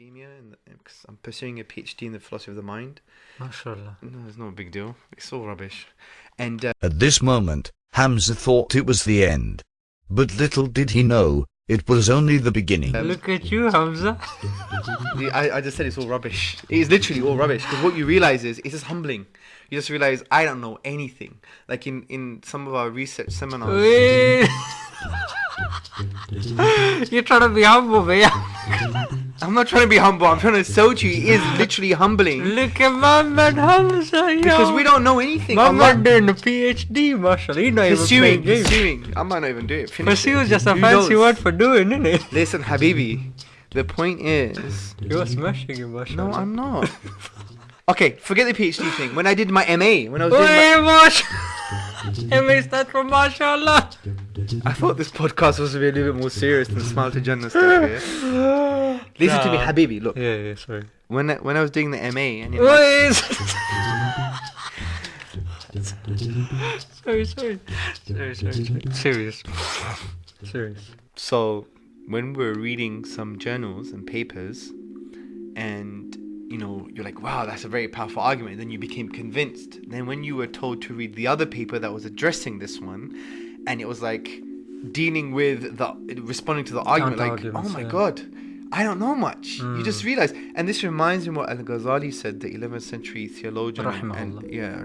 academia, and because I'm pursuing a PhD in the philosophy of the mind. MashaAllah. No, it's not a big deal. It's all rubbish. And uh, At this moment, Hamza thought it was the end. But little did he know, it was only the beginning. Look at you, Hamza. I, I just said it's all rubbish. It is literally all rubbish. Because what you realize is it's just humbling. You just realize I don't know anything. Like in in some of our research seminars. Wait. You're trying to be humble, man. I'm not trying to be humble. I'm trying to sell to you. It is literally humbling Look at my man Hamza, yo. because we don't know anything. My I'm man not doing a PhD, mashallah. He's not even pursuing. playing games. Pursuing. I might not even do it. Finish Pursue is just a Who fancy knows? word for doing, isn't it? Listen, Habibi. The point is, You're smashing it, mashallah. no, I'm not. Okay, forget the PhD thing. When I did my MA, when I was doing my, Wait, MA stands for mashallah. I thought this podcast was to be a little bit more serious than Smile to Jannah stuff. Yeah? Listen to me, Habibi. Look, Yeah, yeah, sorry. when I, when I was doing the MA, and Wait. sorry, sorry. Sorry, sorry, sorry. Serious. Serious. so when we were reading some journals and papers, and you know, you're like, wow, that's a very powerful argument. Then you became convinced. Then when you were told to read the other paper that was addressing this one, and it was like dealing with the responding to the argument, like, oh my yeah. god. I don't know much. You just mm. realize, and this reminds me what Al Ghazali said, the 11th century theologian, and, yeah,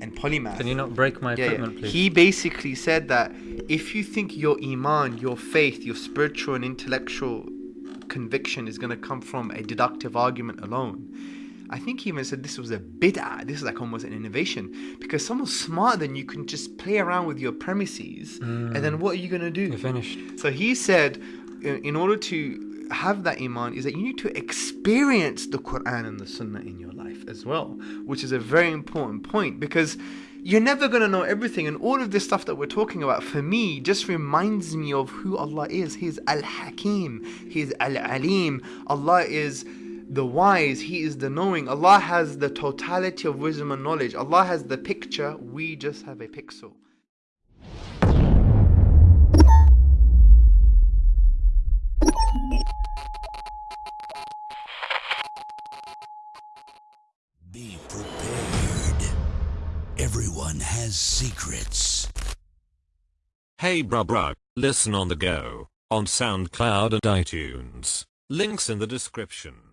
and polymath. Can you not break my Yeah, yeah. please? He basically said that if you think your iman, your faith, your spiritual and intellectual conviction is going to come from a deductive argument alone, I think he even said this was a bid'ah. This is like almost an innovation because someone smarter than you can just play around with your premises, and then what are you going to do? You're finished. So he said, in in order to have that iman, is that you need to experience the Quran and the Sunnah in your life as well, which is a very important point because you're never going to know everything. And all of this stuff that we're talking about, for me, just reminds me of who Allah is. He's Al Hakim, He's Al Alim. Allah is the wise, He is the knowing. Allah has the totality of wisdom and knowledge. Allah has the picture, we just have a pixel. Everyone has secrets. Hey bruh bruh, listen on the go, on SoundCloud and iTunes. Links in the description.